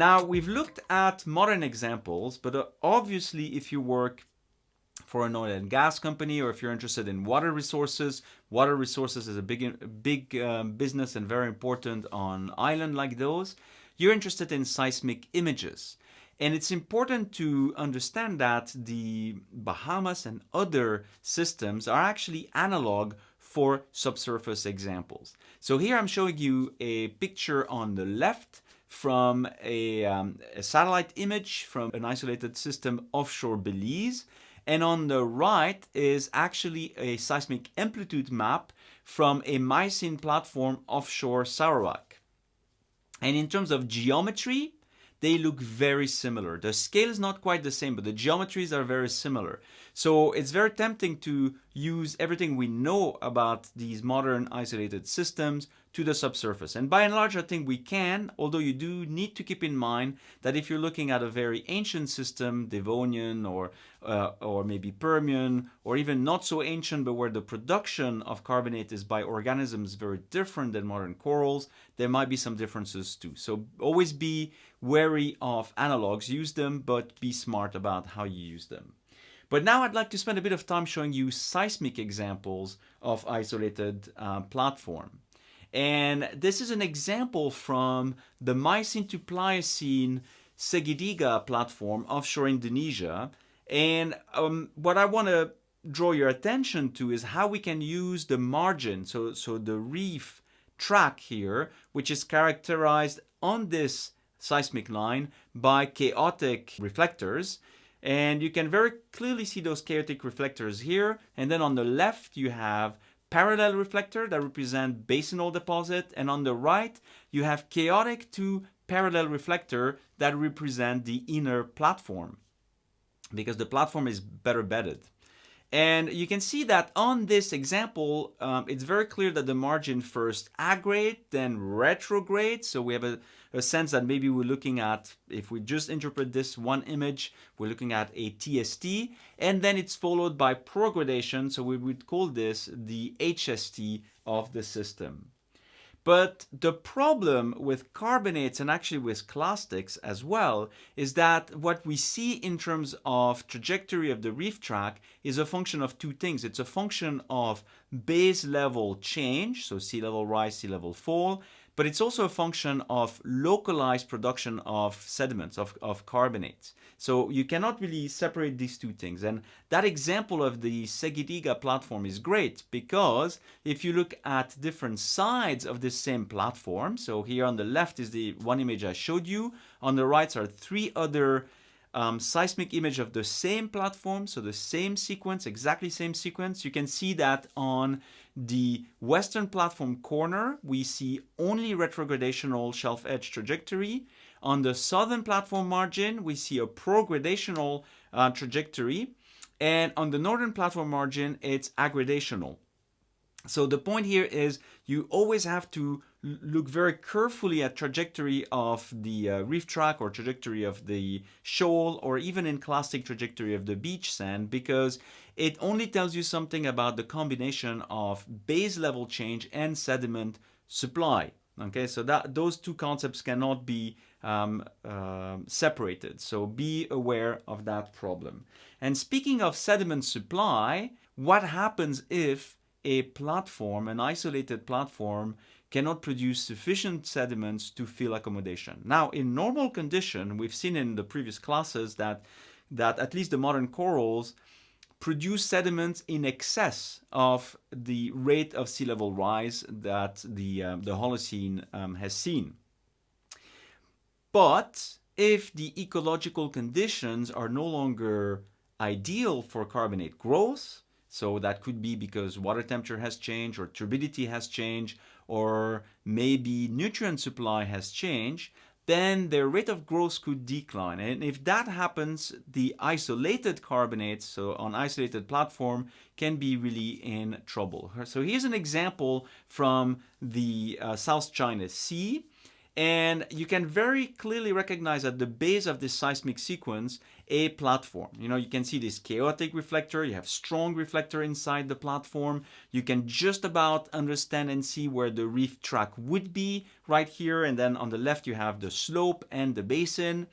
Now, we've looked at modern examples, but uh, obviously if you work for an oil and gas company or if you're interested in water resources, water resources is a big, big um, business and very important on island like those, you're interested in seismic images. And it's important to understand that the Bahamas and other systems are actually analog for subsurface examples. So here I'm showing you a picture on the left from a, um, a, satellite image from an isolated system offshore Belize. And on the right is actually a seismic amplitude map from a Miocene platform offshore Sarawak. And in terms of geometry, they look very similar. The scale is not quite the same, but the geometries are very similar. So it's very tempting to use everything we know about these modern isolated systems to the subsurface. And by and large, I think we can, although you do need to keep in mind that if you're looking at a very ancient system, Devonian or, uh, or maybe Permian, or even not so ancient, but where the production of carbonate is by organisms very different than modern corals, there might be some differences too. So always be wary of analogs, use them, but be smart about how you use them. But now I'd like to spend a bit of time showing you seismic examples of isolated uh, platform. And this is an example from the Miocene to Pliocene Segitiga platform offshore Indonesia. And um, what I want to draw your attention to is how we can use the margin, so, so the reef tract here, which is characterized on this seismic line by chaotic reflectors. And you can very clearly see those chaotic reflectors here. And then on the left, you have parallel reflector that represent basinal deposit. And on the right, you have chaotic to parallel reflector that represent the inner platform because the platform is better bedded. And you can see that on this example, um, it's very clear that the margin first aggrade, then retrograde. So we have a, a, sense that maybe we're looking at, if we just interpret this one image, we're looking at a TST, and then it's followed by progradation. So we would call this the HST of the system. But the problem with carbonates and actually with clastics as well is that what we see in terms of trajectory of the reef tract is a function of two things. It's a function of base level change, so sea level rise, sea level fall, but it's also a function of localized production of sediments, of, of carbonates. So you cannot really separate these two things. And that example of the Segitiga platform is great because if you look at different sides of the same platform, so here on the left is the one image I showed you, on the right are three other um, seismic image of the same platform, so the same sequence, exactly same sequence. You can see that on the western platform corner, we see only retrogradational shelf edge trajectory. On the southern platform margin, we see a progradational uh, trajectory. And on the northern platform margin, it's aggradational. So the point here is you always have to look very carefully at trajectory of the uh, reef tract or trajectory of the shoal or even in clastic trajectory of the beach sand because it only tells you something about the combination of base level change and sediment supply. Okay, so that those two concepts cannot be um, uh, separated. So be aware of that problem. And speaking of sediment supply, what happens if a platform, an isolated platform, cannot produce sufficient sediments to fill accommodation. Now, in normal condition, we've seen in the previous classes that, that at least the modern corals produce sediments in excess of the rate of sea level rise that the, um, the Holocene um, has seen. But if the ecological conditions are no longer ideal for carbonate growth, so that could be because water temperature has changed or turbidity has changed or maybe nutrient supply has changed, then their rate of growth could decline. And if that happens, the isolated carbonates, so on isolated platform, can be really in trouble. So here's an example from the uh, South China Sea. And you can very clearly recognize at the base of this seismic sequence a platform. You know, you can see this chaotic reflector, you have strong reflector inside the platform. You can just about understand and see where the reef tract would be right here. And then on the left, you have the slope and the basin.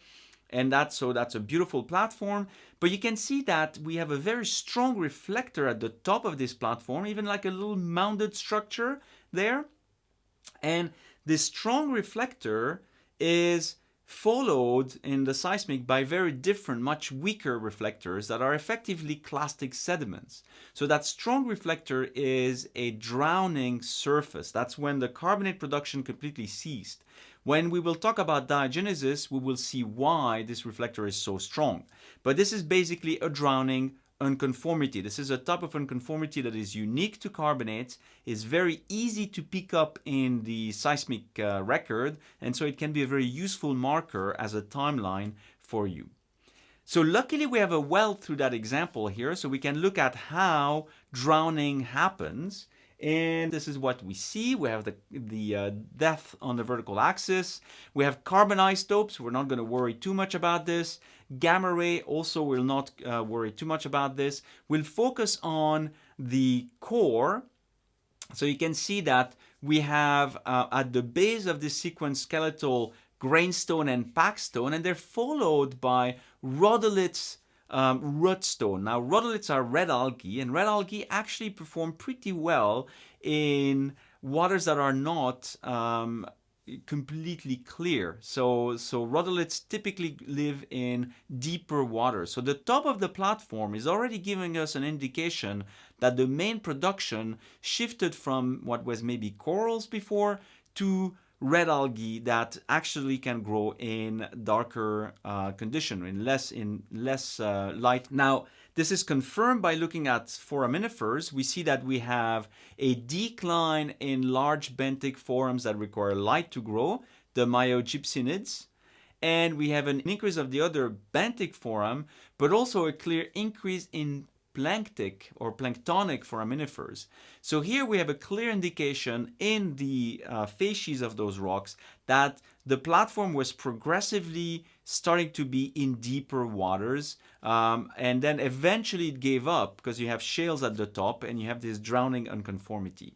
And that's so that's a beautiful platform. But you can see that we have a very strong reflector at the top of this platform, even like a little mounded structure there. And this strong reflector is followed in the seismic by very different, much weaker reflectors that are effectively clastic sediments. So that strong reflector is a drowning surface. That's when the carbonate production completely ceased. When we will talk about diagenesis, we will see why this reflector is so strong. But this is basically a drowning unconformity. This is a type of unconformity that is unique to carbonates, is very easy to pick up in the seismic uh, record, and so it can be a very useful marker as a timeline for you. So luckily we have a well through that example here, so we can look at how drowning happens and this is what we see. We have the, the uh, depth on the vertical axis. We have carbon isotopes. We're not going to worry too much about this. Gamma ray also will not uh, worry too much about this. We'll focus on the core. So you can see that we have uh, at the base of this sequence skeletal grainstone and packstone, and they're followed by rhodoliths um, rudstone. Now, rhodoliths are red algae, and red algae actually perform pretty well in waters that are not um, completely clear. So, so rhodoliths typically live in deeper water. So the top of the platform is already giving us an indication that the main production shifted from what was maybe corals before to red algae that actually can grow in darker uh, condition, in less in less uh, light. Now, this is confirmed by looking at foraminifers. We see that we have a decline in large benthic forams that require light to grow, the miogypsinids, and we have an increase of the other benthic foram, but also a clear increase in planktic or planktonic foraminifers. So here we have a clear indication in the uh, facies of those rocks that the platform was progressively starting to be in deeper waters um, and then eventually it gave up because you have shales at the top and you have this drowning unconformity.